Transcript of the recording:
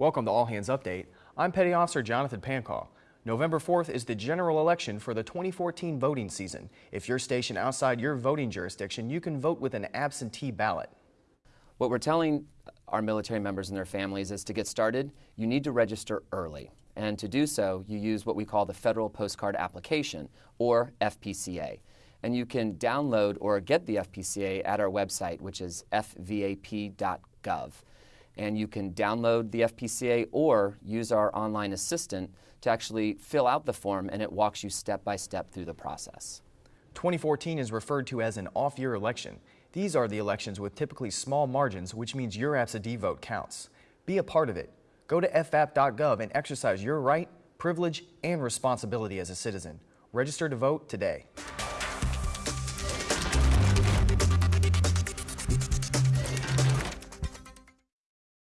Welcome to All Hands Update. I'm Petty Officer Jonathan Pancall. November 4th is the general election for the 2014 voting season. If you're stationed outside your voting jurisdiction, you can vote with an absentee ballot. What we're telling our military members and their families is to get started, you need to register early. And to do so, you use what we call the Federal Postcard Application, or FPCA. And you can download or get the FPCA at our website, which is fvap.gov and you can download the FPCA or use our online assistant to actually fill out the form and it walks you step by step through the process. 2014 is referred to as an off-year election. These are the elections with typically small margins, which means your absentee vote counts. Be a part of it. Go to fvap.gov and exercise your right, privilege, and responsibility as a citizen. Register to vote today.